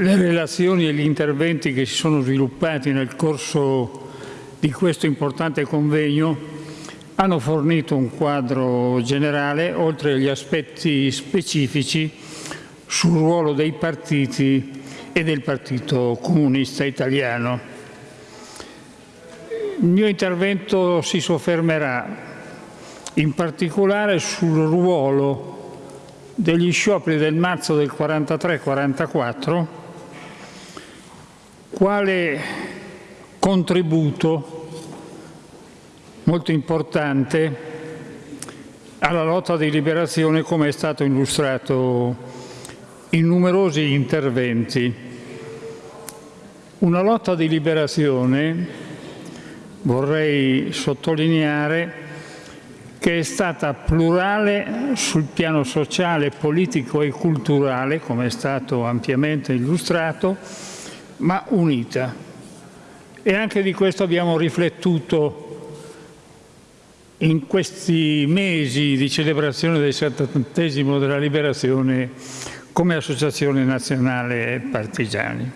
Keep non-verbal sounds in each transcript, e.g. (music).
le relazioni e gli interventi che si sono sviluppati nel corso di questo importante convegno hanno fornito un quadro generale, oltre agli aspetti specifici, sul ruolo dei partiti e del Partito Comunista Italiano. Il mio intervento si soffermerà in particolare sul ruolo degli scioperi del marzo del 43-44 quale contributo molto importante alla lotta di liberazione come è stato illustrato in numerosi interventi. Una lotta di liberazione, vorrei sottolineare, che è stata plurale sul piano sociale, politico e culturale, come è stato ampiamente illustrato, ma unita. E anche di questo abbiamo riflettuto in questi mesi di celebrazione del settantesimo della liberazione come Associazione Nazionale Partigiani,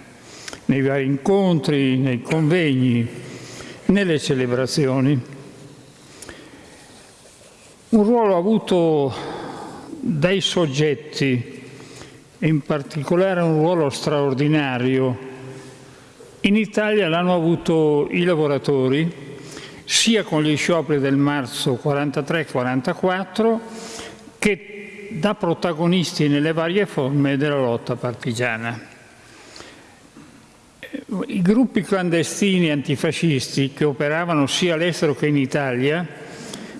nei vari incontri, nei convegni, nelle celebrazioni. Un ruolo avuto dai soggetti, in particolare un ruolo straordinario. In Italia l'hanno avuto i lavoratori, sia con gli scioperi del marzo 43-44 che da protagonisti nelle varie forme della lotta partigiana. I gruppi clandestini antifascisti che operavano sia all'estero che in Italia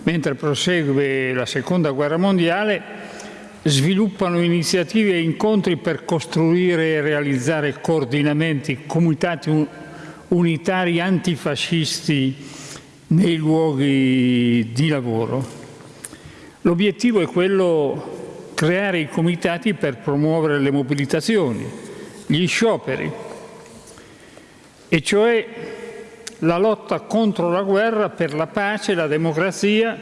mentre prosegue la Seconda Guerra Mondiale, sviluppano iniziative e incontri per costruire e realizzare coordinamenti, comitati unitari antifascisti nei luoghi di lavoro. L'obiettivo è quello di creare i comitati per promuovere le mobilitazioni, gli scioperi, e cioè la lotta contro la guerra per la pace, la democrazia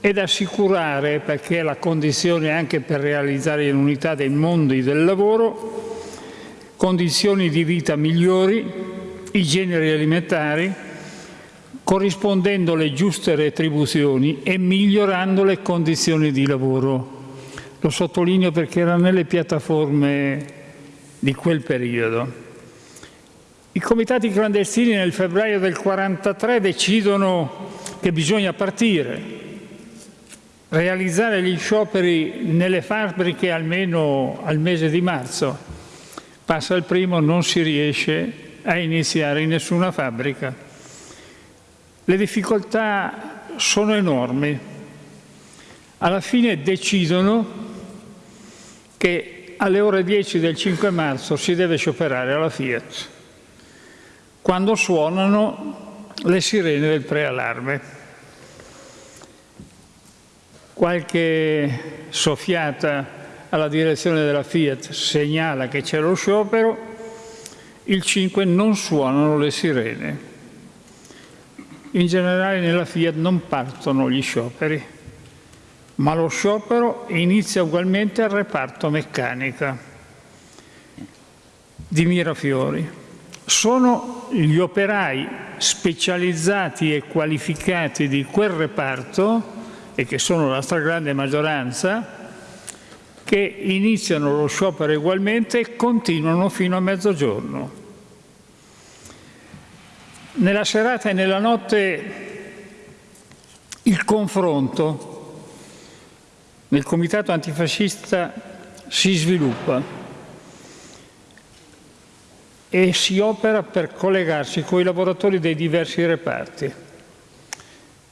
ed assicurare, perché è la condizione anche per realizzare l'unità dei mondi del lavoro, condizioni di vita migliori, i generi alimentari, corrispondendo le giuste retribuzioni e migliorando le condizioni di lavoro. Lo sottolineo perché era nelle piattaforme di quel periodo. I comitati clandestini nel febbraio del 1943 decidono che bisogna partire, realizzare gli scioperi nelle fabbriche almeno al mese di marzo. Passa il primo, non si riesce a iniziare in nessuna fabbrica. Le difficoltà sono enormi. Alla fine decidono che alle ore 10 del 5 marzo si deve scioperare alla Fiat quando suonano le sirene del preallarme. Qualche soffiata alla direzione della Fiat segnala che c'è lo sciopero, il 5 non suonano le sirene. In generale nella Fiat non partono gli scioperi, ma lo sciopero inizia ugualmente al reparto meccanica di Mirafiori sono gli operai specializzati e qualificati di quel reparto, e che sono la stragrande maggioranza, che iniziano lo sciopero ugualmente e continuano fino a mezzogiorno. Nella serata e nella notte il confronto nel comitato antifascista si sviluppa e si opera per collegarsi con i lavoratori dei diversi reparti.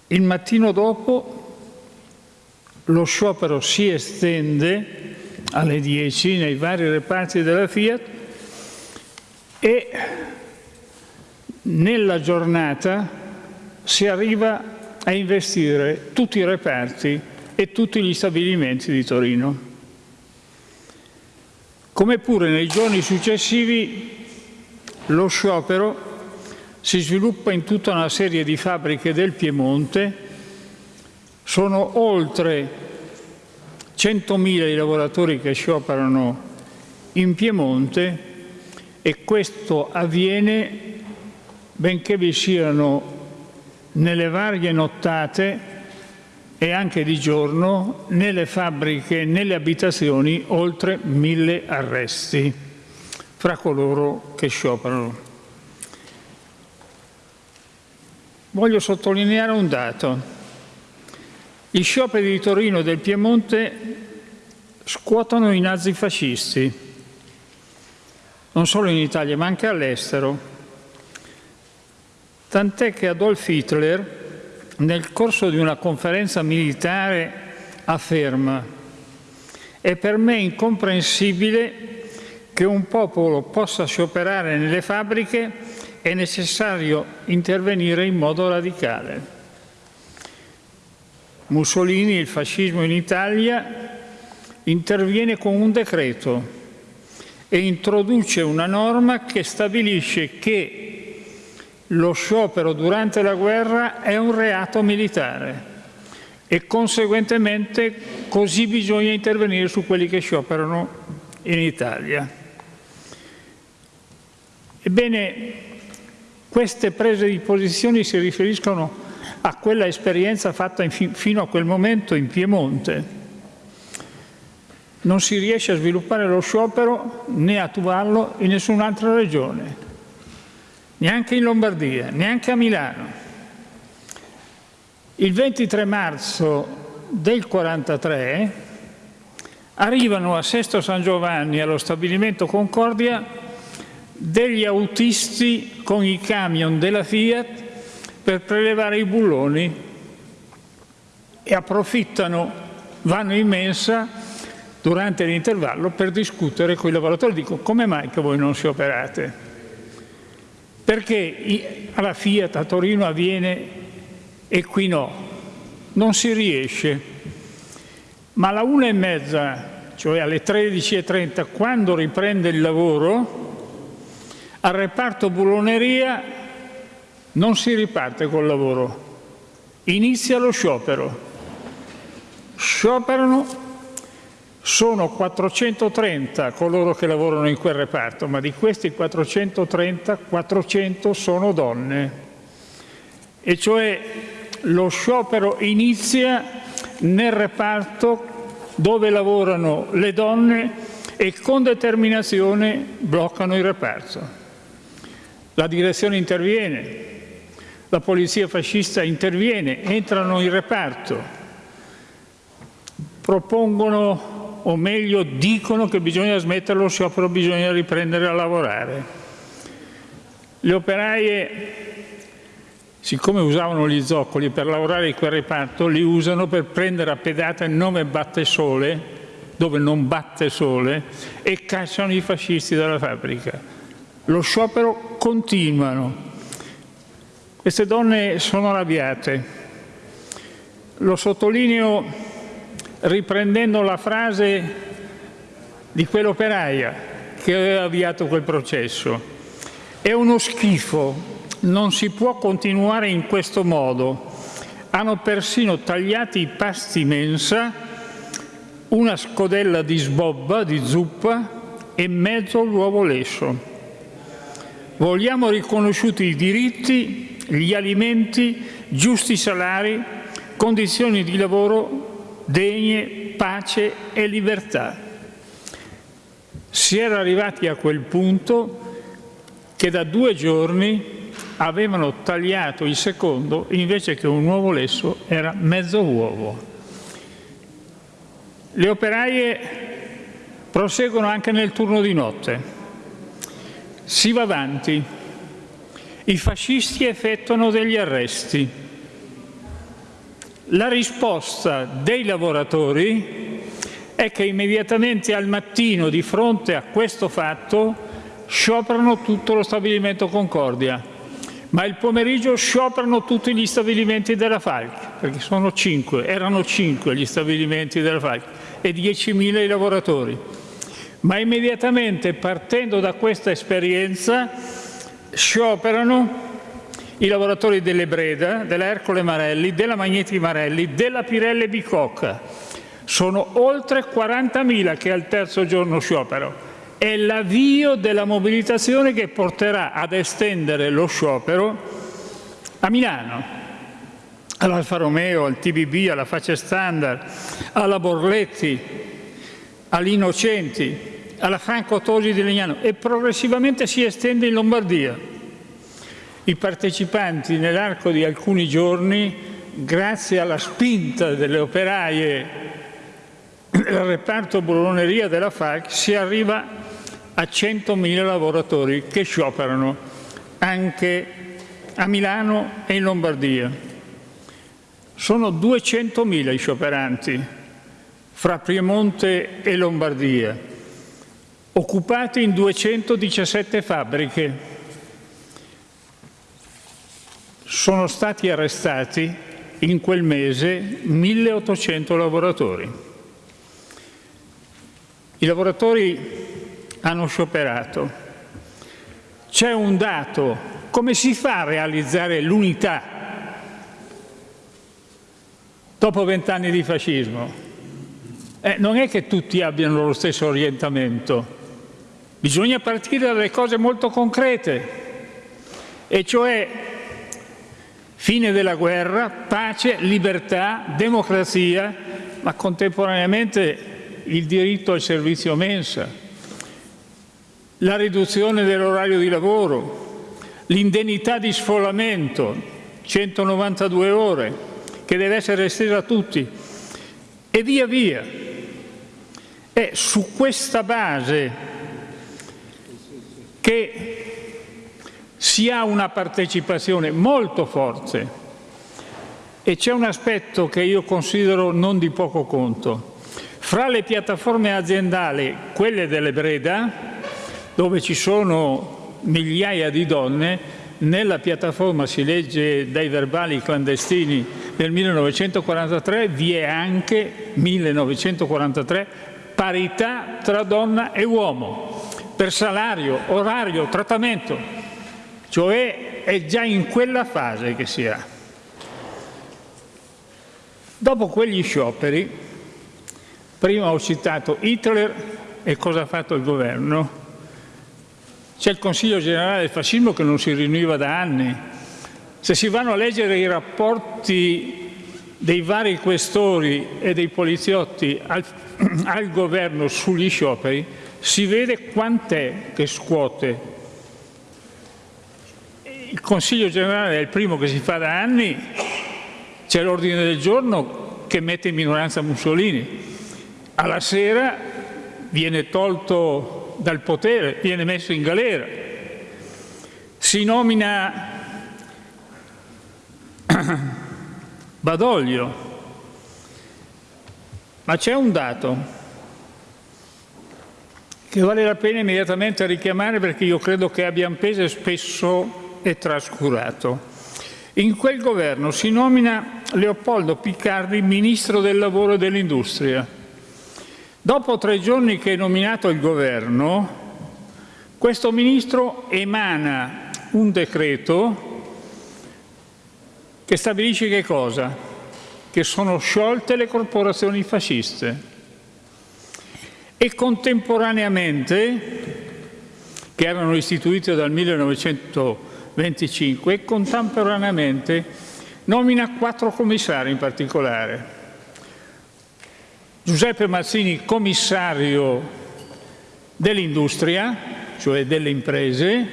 Il mattino dopo lo sciopero si estende alle 10 nei vari reparti della Fiat e nella giornata si arriva a investire tutti i reparti e tutti gli stabilimenti di Torino. Come pure nei giorni successivi lo sciopero si sviluppa in tutta una serie di fabbriche del Piemonte, sono oltre 100.000 i lavoratori che scioperano in Piemonte e questo avviene benché vi siano nelle varie nottate e anche di giorno nelle fabbriche e nelle abitazioni oltre mille arresti fra coloro che scioperano. Voglio sottolineare un dato. Gli scioperi di Torino e del Piemonte scuotono i nazifascisti, non solo in Italia ma anche all'estero, tant'è che Adolf Hitler nel corso di una conferenza militare afferma è per me incomprensibile che un popolo possa scioperare nelle fabbriche è necessario intervenire in modo radicale. Mussolini, il fascismo in Italia, interviene con un decreto e introduce una norma che stabilisce che lo sciopero durante la guerra è un reato militare e conseguentemente così bisogna intervenire su quelli che scioperano in Italia. Ebbene, queste prese di posizione si riferiscono a quella esperienza fatta fino a quel momento in Piemonte. Non si riesce a sviluppare lo sciopero né a attuarlo in nessun'altra regione neanche in Lombardia, neanche a Milano. Il 23 marzo del 43 arrivano a Sesto San Giovanni, allo stabilimento Concordia, degli autisti con i camion della Fiat per prelevare i bulloni e approfittano, vanno in mensa durante l'intervallo per discutere con i lavoratori. Dico, come mai che voi non si operate? Perché alla Fiat a Torino avviene e qui no? Non si riesce. Ma alla una e mezza, cioè alle 13.30, quando riprende il lavoro, al reparto bulloneria non si riparte col lavoro, inizia lo sciopero. Scioperano sono 430 coloro che lavorano in quel reparto, ma di questi 430, 400 sono donne. E cioè lo sciopero inizia nel reparto dove lavorano le donne e con determinazione bloccano il reparto. La direzione interviene, la polizia fascista interviene, entrano in reparto, propongono o meglio dicono che bisogna smettere lo sciopero, bisogna riprendere a lavorare. Le operaie, siccome usavano gli zoccoli per lavorare in quel reparto, li usano per prendere a pedate il nome batte sole, dove non batte sole, e cacciano i fascisti dalla fabbrica. Lo sciopero continuano. Queste donne sono arrabbiate. Lo sottolineo riprendendo la frase di quell'operaia che aveva avviato quel processo. È uno schifo, non si può continuare in questo modo. Hanno persino tagliato i pasti mensa, una scodella di sbobba, di zuppa e mezzo l'uovo lesso. Vogliamo riconosciuti i diritti, gli alimenti, giusti salari, condizioni di lavoro degne pace e libertà. Si era arrivati a quel punto che da due giorni avevano tagliato il secondo invece che un uovo lesso era mezzo uovo. Le operaie proseguono anche nel turno di notte. Si va avanti. I fascisti effettuano degli arresti la risposta dei lavoratori è che immediatamente al mattino, di fronte a questo fatto, scioperano tutto lo stabilimento Concordia, ma il pomeriggio scioperano tutti gli stabilimenti della Falc, perché sono cinque, erano cinque gli stabilimenti della Falc e 10.000 i lavoratori. Ma immediatamente, partendo da questa esperienza, scioperano i lavoratori delle Breda, della Ercole Marelli, della Magneti Marelli, della Pirelle Bicocca. Sono oltre 40.000 che al terzo giorno sciopero è l'avvio della mobilitazione che porterà ad estendere lo sciopero a Milano, all'Alfa Romeo, al TBB, alla Faccia Standard, alla Borletti, all'Innocenti, alla Franco Tosi di Legnano e progressivamente si estende in Lombardia. I partecipanti nell'arco di alcuni giorni, grazie alla spinta delle operaie del reparto bologneria della FAC, si arriva a 100.000 lavoratori che scioperano anche a Milano e in Lombardia. Sono 200.000 i scioperanti fra Piemonte e Lombardia, occupati in 217 fabbriche. Sono stati arrestati in quel mese 1.800 lavoratori. I lavoratori hanno scioperato. C'è un dato, come si fa a realizzare l'unità dopo vent'anni di fascismo? Eh, non è che tutti abbiano lo stesso orientamento, bisogna partire dalle cose molto concrete, e cioè fine della guerra, pace, libertà, democrazia, ma contemporaneamente il diritto al servizio mensa, la riduzione dell'orario di lavoro, l'indennità di sfollamento, 192 ore, che deve essere estesa a tutti, e via via. È su questa base che si ha una partecipazione molto forte e c'è un aspetto che io considero non di poco conto. Fra le piattaforme aziendali, quelle delle Breda, dove ci sono migliaia di donne, nella piattaforma si legge dai verbali clandestini del 1943, vi è anche 1943 parità tra donna e uomo per salario, orario, trattamento, cioè è già in quella fase che si ha. Dopo quegli scioperi, prima ho citato Hitler e cosa ha fatto il governo, c'è il Consiglio generale del fascismo che non si riuniva da anni. Se si vanno a leggere i rapporti dei vari questori e dei poliziotti al, (clears throat) al governo sugli scioperi, si vede quant'è che scuote. Il Consiglio generale è il primo che si fa da anni, c'è l'ordine del giorno che mette in minoranza Mussolini. Alla sera viene tolto dal potere, viene messo in galera. Si nomina (coughs) Badoglio, ma c'è un dato che vale la pena immediatamente richiamare perché io credo che abbia un peso spesso e trascurato. In quel governo si nomina Leopoldo Piccardi ministro del lavoro e dell'industria. Dopo tre giorni che è nominato il governo, questo ministro emana un decreto che stabilisce che cosa? Che sono sciolte le corporazioni fasciste e contemporaneamente, che erano istituite dal 1925, e contemporaneamente nomina quattro commissari in particolare Giuseppe Mazzini commissario dell'industria, cioè delle imprese,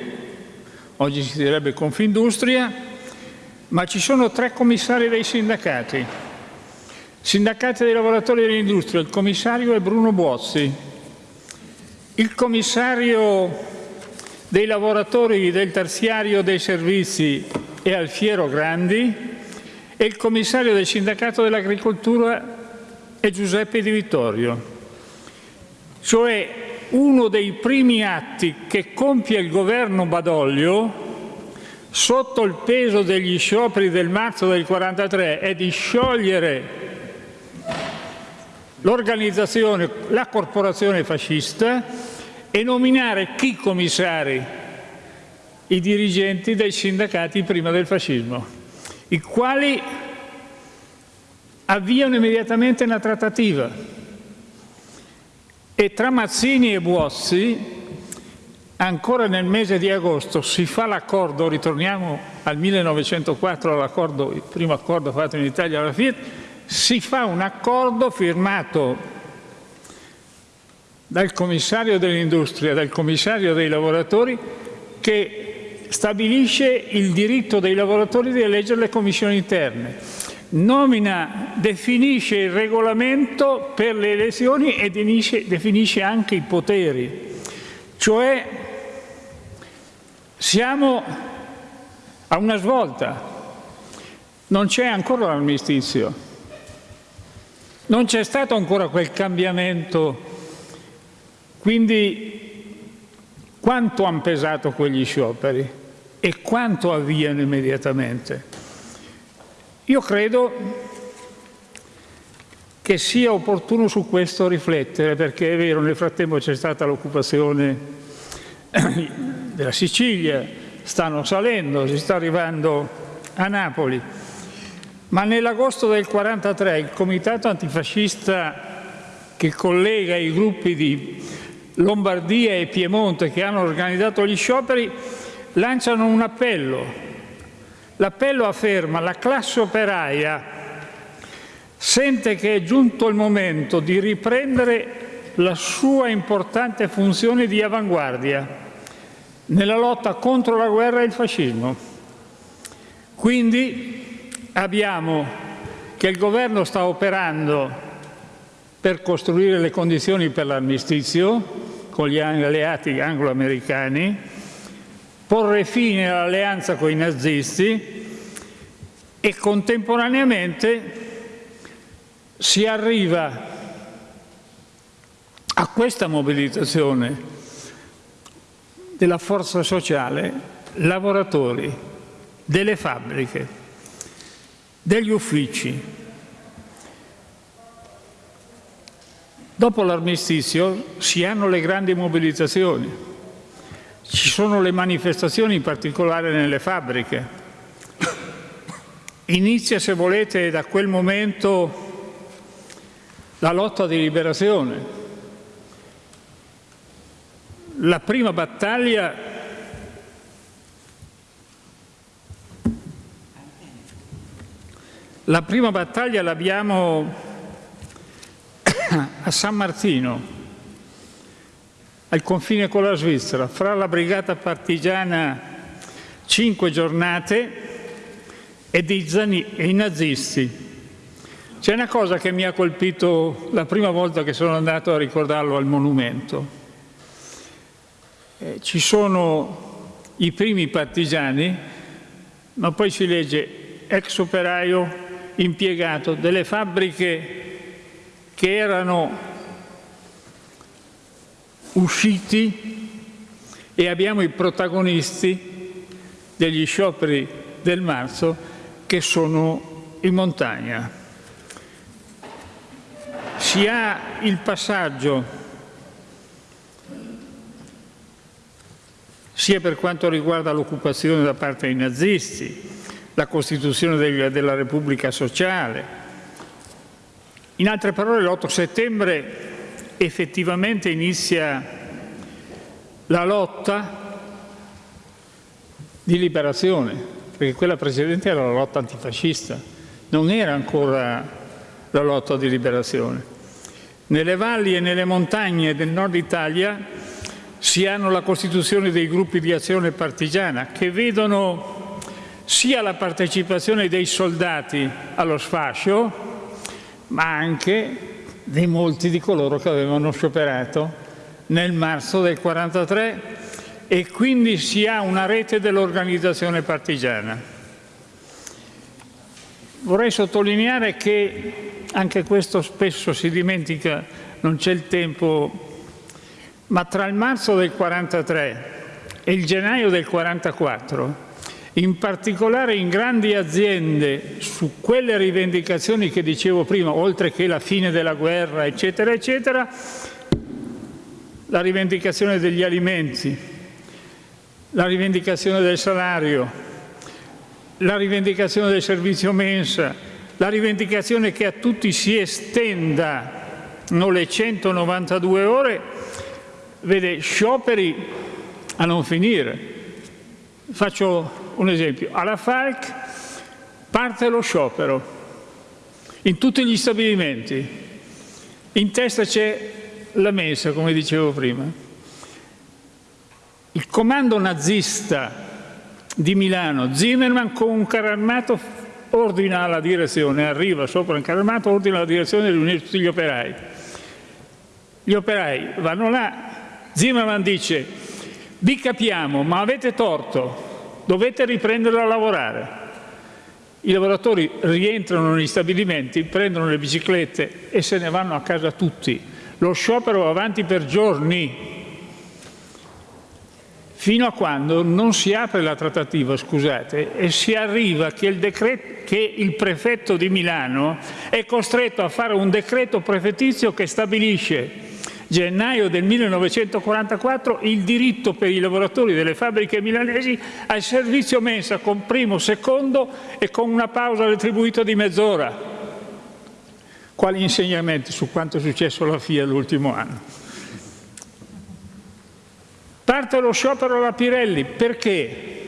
oggi si direbbe Confindustria, ma ci sono tre commissari dei sindacati. Sindacati dei lavoratori dell'industria, il commissario è Bruno Buozzi, il commissario dei lavoratori del terziario dei servizi è Alfiero Grandi e il commissario del sindacato dell'agricoltura è Giuseppe Di Vittorio, cioè uno dei primi atti che compie il governo Badoglio sotto il peso degli scioperi del marzo del 43 è di sciogliere l'organizzazione, la corporazione fascista e nominare chi commissari? I dirigenti dei sindacati prima del fascismo, i quali avviano immediatamente una trattativa E tra Mazzini e Buozzi, ancora nel mese di agosto, si fa l'accordo, ritorniamo al 1904, all'accordo, il primo accordo fatto in Italia alla Fiat, si fa un accordo firmato dal commissario dell'industria, dal commissario dei lavoratori, che stabilisce il diritto dei lavoratori di eleggere le commissioni interne, nomina, definisce il regolamento per le elezioni e definisce, definisce anche i poteri. Cioè siamo a una svolta, non c'è ancora l'armistizio, non c'è stato ancora quel cambiamento. Quindi quanto hanno pesato quegli scioperi? E quanto avviano immediatamente? Io credo che sia opportuno su questo riflettere, perché è vero, nel frattempo c'è stata l'occupazione (clears throat) della Sicilia, stanno salendo, si sta arrivando a Napoli, ma nell'agosto del 1943 il comitato antifascista che collega i gruppi di Lombardia e Piemonte che hanno organizzato gli scioperi lanciano un appello. L'appello afferma la classe operaia sente che è giunto il momento di riprendere la sua importante funzione di avanguardia nella lotta contro la guerra e il fascismo. Quindi abbiamo che il governo sta operando per costruire le condizioni per l'armistizio con gli alleati anglo-americani, porre fine all'alleanza con i nazisti e contemporaneamente si arriva a questa mobilitazione della forza sociale, lavoratori, delle fabbriche, degli uffici, Dopo l'armistizio si hanno le grandi mobilitazioni, ci sono le manifestazioni in particolare nelle fabbriche. Inizia, se volete, da quel momento la lotta di liberazione. La prima battaglia la prima battaglia l'abbiamo (coughs) a San Martino, al confine con la Svizzera, fra la brigata partigiana cinque giornate e, i nazisti. C'è una cosa che mi ha colpito la prima volta che sono andato a ricordarlo al monumento. Eh, ci sono i primi partigiani, ma poi si legge ex operaio impiegato delle fabbriche che erano usciti e abbiamo i protagonisti degli scioperi del marzo che sono in montagna. Si ha il passaggio sia per quanto riguarda l'occupazione da parte dei nazisti, la costituzione della Repubblica Sociale, in altre parole, l'8 settembre effettivamente inizia la lotta di liberazione, perché quella precedente era la lotta antifascista, non era ancora la lotta di liberazione. Nelle valli e nelle montagne del nord Italia si hanno la costituzione dei gruppi di azione partigiana che vedono sia la partecipazione dei soldati allo sfascio, ma anche di molti di coloro che avevano scioperato nel marzo del 43 e quindi si ha una rete dell'organizzazione partigiana. Vorrei sottolineare che anche questo spesso si dimentica, non c'è il tempo, ma tra il marzo del 43 e il gennaio del 44 in particolare in grandi aziende su quelle rivendicazioni che dicevo prima, oltre che la fine della guerra, eccetera, eccetera, la rivendicazione degli alimenti, la rivendicazione del salario, la rivendicazione del servizio mensa, la rivendicazione che a tutti si estenda non le 192 ore, vede scioperi a non finire. Faccio un esempio. Alla FALC parte lo sciopero in tutti gli stabilimenti. In testa c'è la mensa, come dicevo prima. Il comando nazista di Milano, Zimmerman con un carro armato ordina la direzione, arriva sopra un carro armato, ordina la direzione di riunire tutti gli operai. Gli operai vanno là, Zimmerman dice vi capiamo ma avete torto, dovete riprendere a lavorare. I lavoratori rientrano negli stabilimenti, prendono le biciclette e se ne vanno a casa tutti. Lo sciopero va avanti per giorni, fino a quando non si apre la trattativa, scusate, e si arriva che il, decreto, che il prefetto di Milano è costretto a fare un decreto prefettizio che stabilisce gennaio del 1944 il diritto per i lavoratori delle fabbriche milanesi al servizio mensa con primo, secondo e con una pausa retribuita di mezz'ora. Quali insegnamenti su quanto è successo alla FIA l'ultimo anno? Parte lo sciopero alla Pirelli, perché?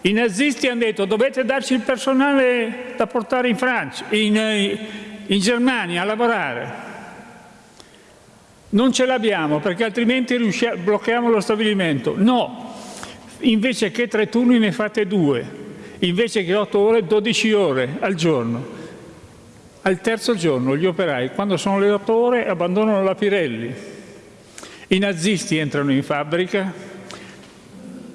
I nazisti hanno detto dovete darci il personale da portare in Francia, in, eh, in Germania a lavorare. Non ce l'abbiamo perché altrimenti blocchiamo lo stabilimento. No, invece che tre turni ne fate due, invece che otto ore, dodici ore al giorno. Al terzo giorno gli operai, quando sono le otto ore, abbandonano la Pirelli i nazisti entrano in fabbrica,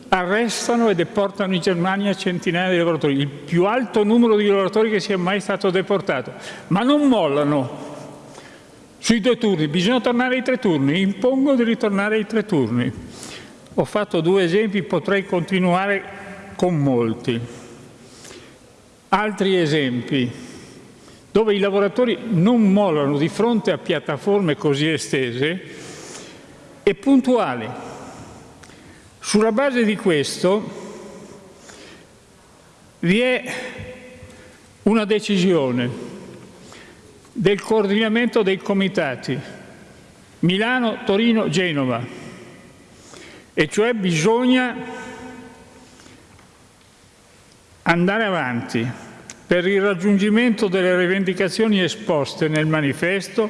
arrestano e deportano in Germania centinaia di lavoratori, il più alto numero di lavoratori che sia mai stato deportato, ma non mollano sui due turni, bisogna tornare ai tre turni, impongo di ritornare ai tre turni. Ho fatto due esempi, potrei continuare con molti. Altri esempi dove i lavoratori non mollano di fronte a piattaforme così estese e puntuali. Sulla base di questo vi è una decisione del coordinamento dei comitati Milano, Torino, Genova. E cioè bisogna andare avanti per il raggiungimento delle rivendicazioni esposte nel manifesto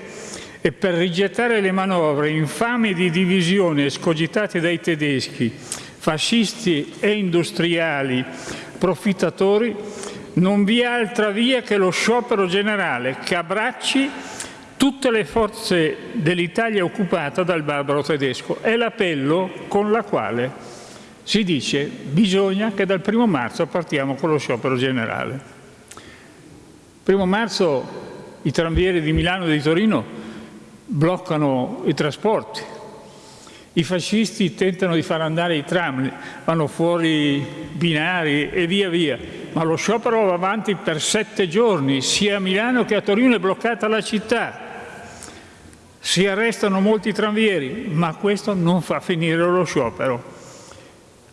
e per rigettare le manovre infami di divisione escogitate dai tedeschi, fascisti e industriali profittatori, non vi è altra via che lo sciopero generale che abbracci tutte le forze dell'Italia occupata dal barbaro tedesco. È l'appello con la quale si dice bisogna che dal primo marzo partiamo con lo sciopero generale. Primo marzo i tranvieri di Milano e di Torino bloccano i trasporti. I fascisti tentano di far andare i tram, vanno fuori binari e via via, ma lo sciopero va avanti per sette giorni, sia a Milano che a Torino è bloccata la città. Si arrestano molti tranvieri, ma questo non fa finire lo sciopero.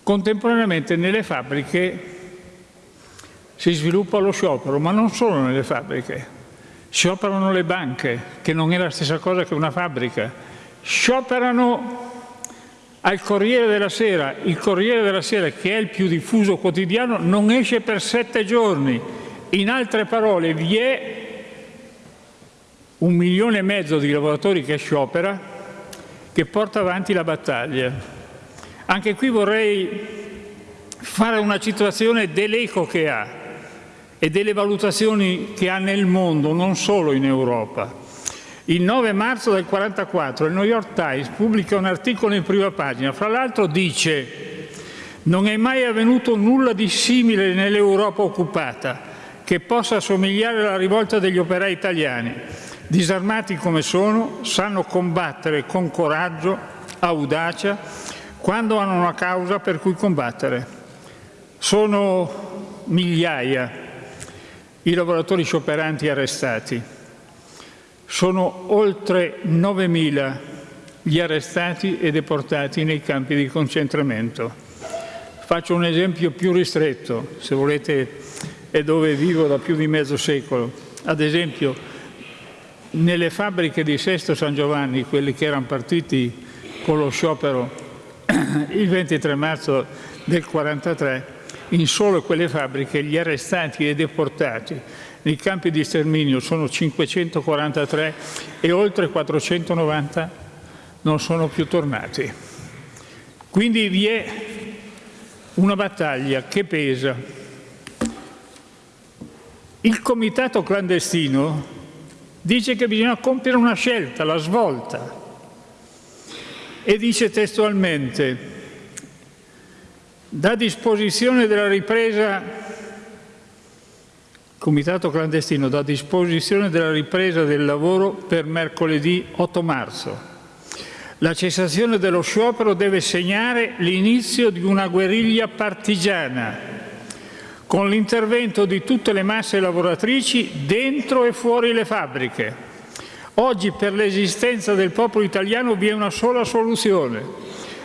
Contemporaneamente nelle fabbriche si sviluppa lo sciopero, ma non solo nelle fabbriche, Scioperano le banche, che non è la stessa cosa che una fabbrica. Scioperano al Corriere della Sera. Il Corriere della Sera, che è il più diffuso quotidiano, non esce per sette giorni. In altre parole, vi è un milione e mezzo di lavoratori che sciopera, che porta avanti la battaglia. Anche qui vorrei fare una citazione dell'eco che ha e delle valutazioni che ha nel mondo, non solo in Europa. Il 9 marzo del 1944 il New York Times pubblica un articolo in prima pagina, fra l'altro dice non è mai avvenuto nulla di simile nell'Europa occupata che possa somigliare alla rivolta degli operai italiani. Disarmati come sono, sanno combattere con coraggio, audacia, quando hanno una causa per cui combattere. Sono migliaia i lavoratori scioperanti arrestati. Sono oltre 9.000 gli arrestati e deportati nei campi di concentramento. Faccio un esempio più ristretto, se volete è dove vivo da più di mezzo secolo. Ad esempio, nelle fabbriche di Sesto San Giovanni, quelli che erano partiti con lo sciopero (clears throat) il 23 marzo del 1943, in solo quelle fabbriche gli arrestati e deportati nei campi di sterminio sono 543 e oltre 490 non sono più tornati. Quindi vi è una battaglia che pesa. Il comitato clandestino dice che bisogna compiere una scelta, la svolta, e dice testualmente da disposizione della ripresa, comitato clandestino, da disposizione della ripresa del lavoro per mercoledì 8 marzo. La cessazione dello sciopero deve segnare l'inizio di una guerriglia partigiana con l'intervento di tutte le masse lavoratrici dentro e fuori le fabbriche. Oggi per l'esistenza del popolo italiano vi è una sola soluzione,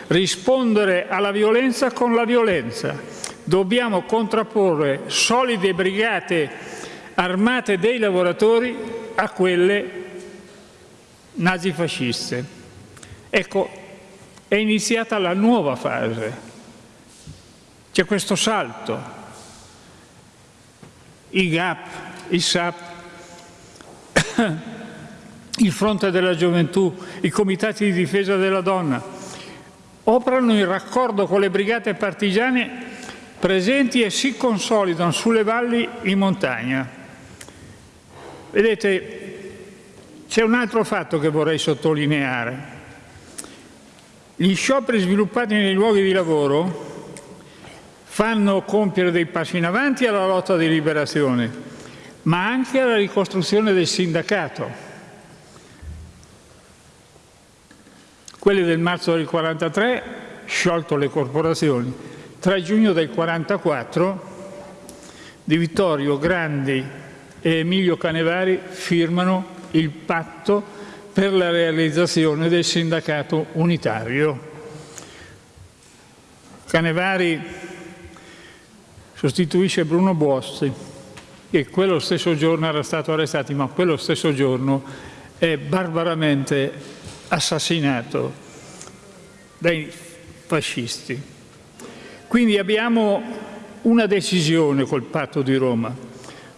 rispondere alla violenza con la violenza. Dobbiamo contrapporre solide brigate armate dei lavoratori a quelle nazifasciste. Ecco, è iniziata la nuova fase. C'è questo salto. I GAP, i SAP, (coughs) il Fronte della Gioventù, i Comitati di difesa della donna, operano in raccordo con le brigate partigiane presenti e si consolidano sulle valli in montagna. Vedete, c'è un altro fatto che vorrei sottolineare. Gli scioperi sviluppati nei luoghi di lavoro fanno compiere dei passi in avanti alla lotta di liberazione, ma anche alla ricostruzione del sindacato. Quelli del marzo del 43, sciolto le corporazioni. 3 giugno del 44, Di Vittorio Grandi e Emilio Canevari firmano il patto per la realizzazione del sindacato unitario. Canevari sostituisce Bruno Bossi, che quello stesso giorno era stato arrestato, ma quello stesso giorno è barbaramente assassinato dai fascisti. Quindi abbiamo una decisione col patto di Roma.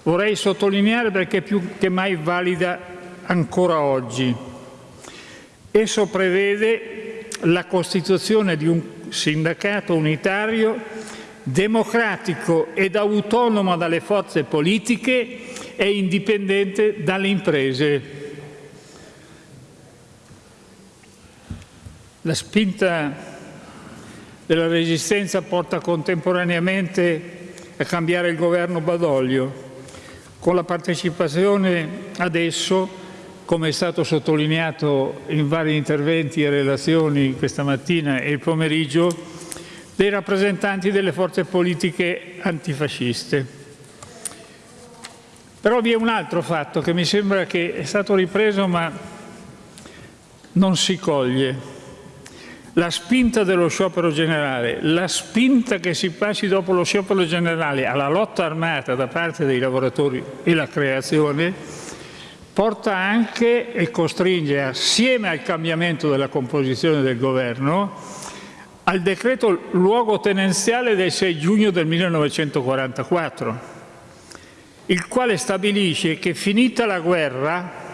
Vorrei sottolineare perché è più che mai valida ancora oggi. Esso prevede la costituzione di un sindacato unitario democratico ed autonomo dalle forze politiche e indipendente dalle imprese La spinta della Resistenza porta contemporaneamente a cambiare il governo Badoglio, con la partecipazione adesso, come è stato sottolineato in vari interventi e relazioni questa mattina e il pomeriggio, dei rappresentanti delle forze politiche antifasciste. Però vi è un altro fatto che mi sembra che è stato ripreso ma non si coglie la spinta dello sciopero generale, la spinta che si passi dopo lo sciopero generale alla lotta armata da parte dei lavoratori e la creazione, porta anche e costringe assieme al cambiamento della composizione del governo al decreto luogotenenziale del 6 giugno del 1944, il quale stabilisce che finita la guerra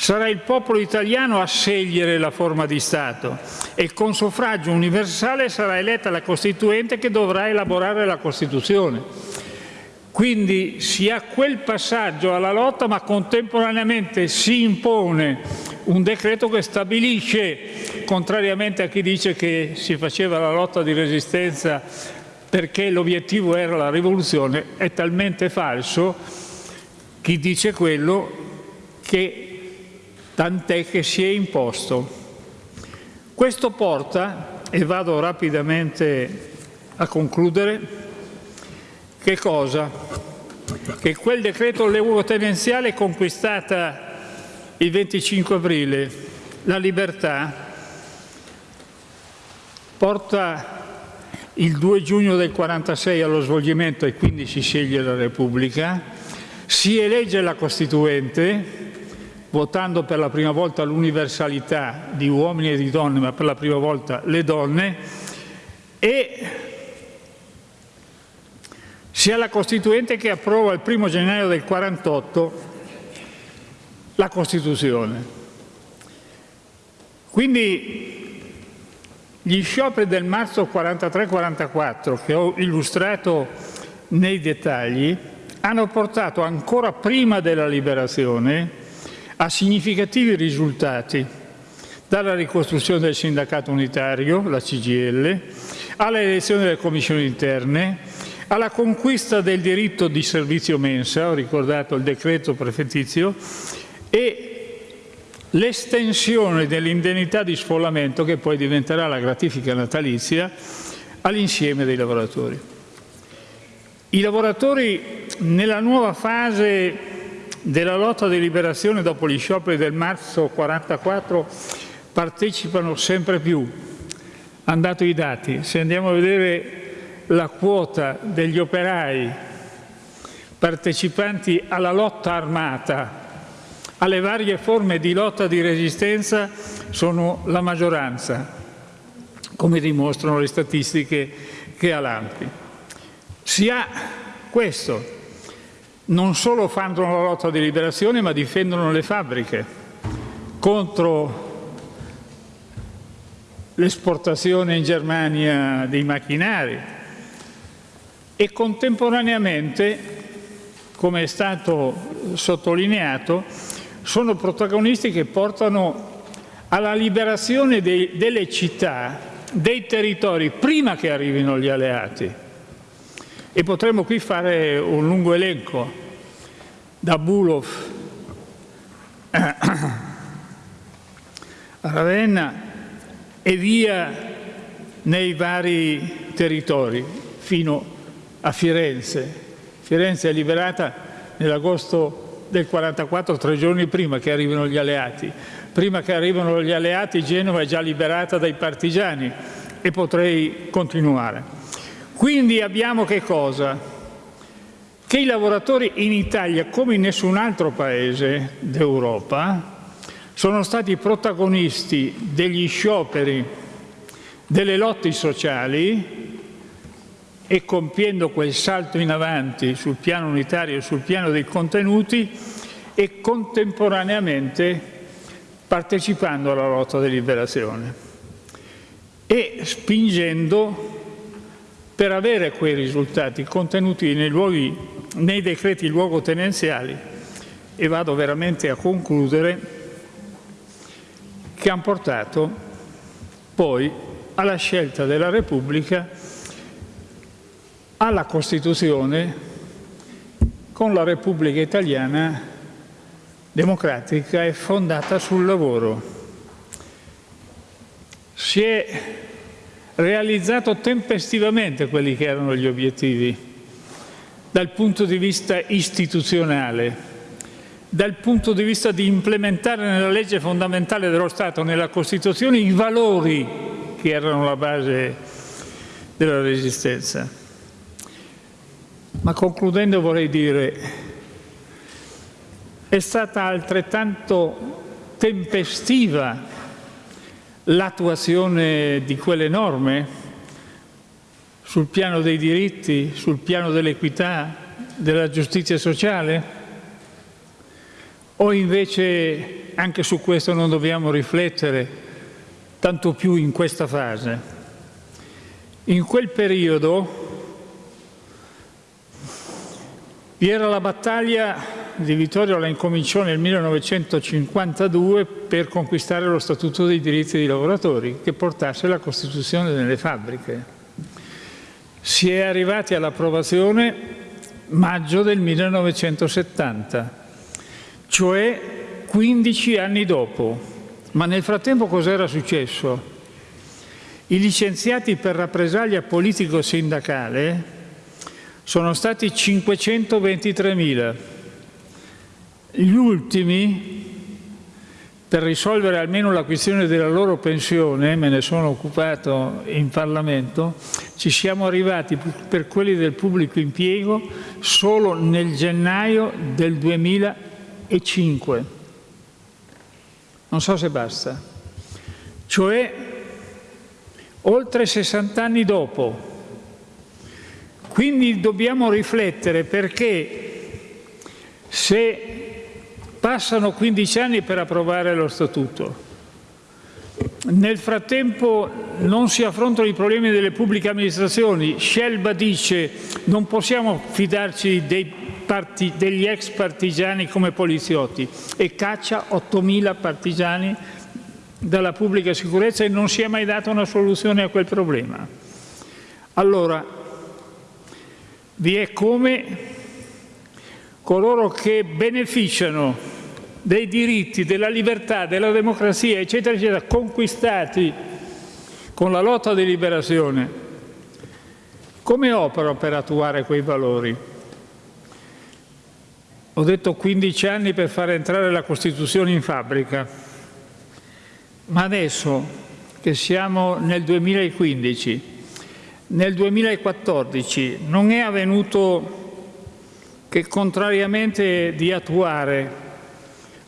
Sarà il popolo italiano a scegliere la forma di Stato e con suffragio universale sarà eletta la Costituente che dovrà elaborare la Costituzione. Quindi si ha quel passaggio alla lotta ma contemporaneamente si impone un decreto che stabilisce, contrariamente a chi dice che si faceva la lotta di resistenza perché l'obiettivo era la rivoluzione, è talmente falso chi dice quello che tant'è che si è imposto. Questo porta, e vado rapidamente a concludere, che cosa? Che quel decreto luogotenenziale conquistata il 25 aprile, la libertà, porta il 2 giugno del 46 allo svolgimento e quindi si sceglie la Repubblica, si elegge la Costituente votando per la prima volta l'universalità di uomini e di donne, ma per la prima volta le donne, e sia la Costituente che approva il primo gennaio del 48 la Costituzione. Quindi gli scioperi del marzo 43-44 che ho illustrato nei dettagli hanno portato ancora prima della liberazione a significativi risultati, dalla ricostruzione del sindacato unitario, la CGL, alla elezione delle commissioni interne, alla conquista del diritto di servizio mensa, ho ricordato il decreto prefettizio, e l'estensione dell'indennità di sfollamento, che poi diventerà la gratifica natalizia, all'insieme dei lavoratori. I lavoratori nella nuova fase della lotta di liberazione dopo gli scioperi del marzo 44 partecipano sempre più. Hanno dato i dati. Se andiamo a vedere la quota degli operai partecipanti alla lotta armata, alle varie forme di lotta di resistenza, sono la maggioranza, come dimostrano le statistiche che ha l'AMPI. Si ha questo, non solo fanno la lotta di liberazione, ma difendono le fabbriche contro l'esportazione in Germania dei macchinari e contemporaneamente, come è stato sottolineato, sono protagonisti che portano alla liberazione dei, delle città, dei territori, prima che arrivino gli alleati. E potremmo qui fare un lungo elenco, da Bulov (coughs) a Ravenna e via nei vari territori fino a Firenze. Firenze è liberata nell'agosto del 44, tre giorni prima che arrivino gli alleati. Prima che arrivino gli alleati Genova è già liberata dai partigiani e potrei continuare. Quindi abbiamo che cosa? Che i lavoratori in Italia, come in nessun altro paese d'Europa, sono stati protagonisti degli scioperi, delle lotte sociali e compiendo quel salto in avanti sul piano unitario e sul piano dei contenuti e contemporaneamente partecipando alla lotta di liberazione e spingendo per avere quei risultati contenuti nei, luoghi, nei decreti luogotenenziali e vado veramente a concludere che hanno portato poi alla scelta della Repubblica alla Costituzione con la Repubblica Italiana democratica e fondata sul lavoro. Si è realizzato tempestivamente quelli che erano gli obiettivi, dal punto di vista istituzionale, dal punto di vista di implementare nella legge fondamentale dello Stato, nella Costituzione, i valori che erano la base della resistenza. Ma concludendo vorrei dire, è stata altrettanto tempestiva l'attuazione di quelle norme sul piano dei diritti, sul piano dell'equità, della giustizia sociale? O invece anche su questo non dobbiamo riflettere, tanto più in questa fase? In quel periodo vi era la battaglia di Vittorio la incominciò nel 1952 per conquistare lo Statuto dei diritti dei lavoratori che portasse la Costituzione delle fabbriche. Si è arrivati all'approvazione maggio del 1970, cioè 15 anni dopo. Ma nel frattempo cos'era successo? I licenziati per rappresaglia politico-sindacale sono stati 523.000 gli ultimi, per risolvere almeno la questione della loro pensione, me ne sono occupato in Parlamento, ci siamo arrivati per quelli del pubblico impiego solo nel gennaio del 2005. Non so se basta. Cioè, oltre 60 anni dopo. Quindi dobbiamo riflettere perché se passano 15 anni per approvare lo Statuto, nel frattempo non si affrontano i problemi delle pubbliche amministrazioni. Scelba dice non possiamo fidarci parti, degli ex partigiani come poliziotti e caccia 8.000 partigiani dalla pubblica sicurezza e non si è mai data una soluzione a quel problema. Allora, vi è come coloro che beneficiano dei diritti, della libertà, della democrazia, eccetera, eccetera, conquistati con la lotta di liberazione, come opera per attuare quei valori? Ho detto 15 anni per far entrare la Costituzione in fabbrica, ma adesso che siamo nel 2015, nel 2014 non è avvenuto che contrariamente di attuare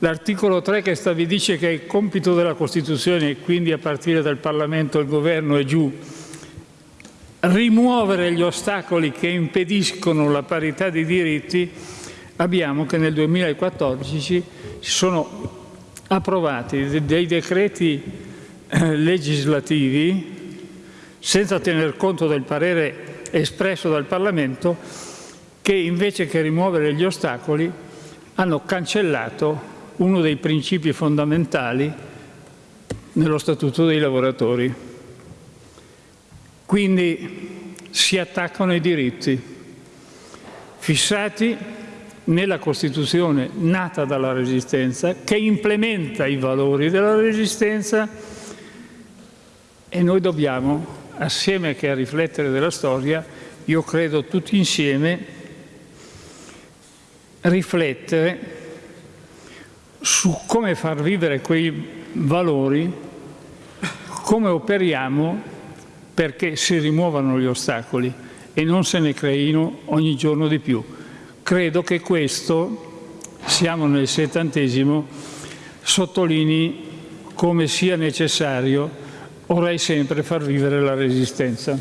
L'articolo 3 che sta, vi dice che è compito della Costituzione, e quindi a partire dal Parlamento, il Governo e giù, rimuovere gli ostacoli che impediscono la parità di diritti, abbiamo che nel 2014 si sono approvati dei decreti eh, legislativi senza tener conto del parere espresso dal Parlamento che invece che rimuovere gli ostacoli hanno cancellato uno dei principi fondamentali nello Statuto dei lavoratori. Quindi si attaccano i diritti fissati nella Costituzione nata dalla Resistenza, che implementa i valori della Resistenza e noi dobbiamo, assieme che a riflettere della storia, io credo tutti insieme, riflettere su come far vivere quei valori, come operiamo perché si rimuovano gli ostacoli e non se ne creino ogni giorno di più. Credo che questo, siamo nel settantesimo, sottolinei come sia necessario ora e sempre far vivere la resistenza.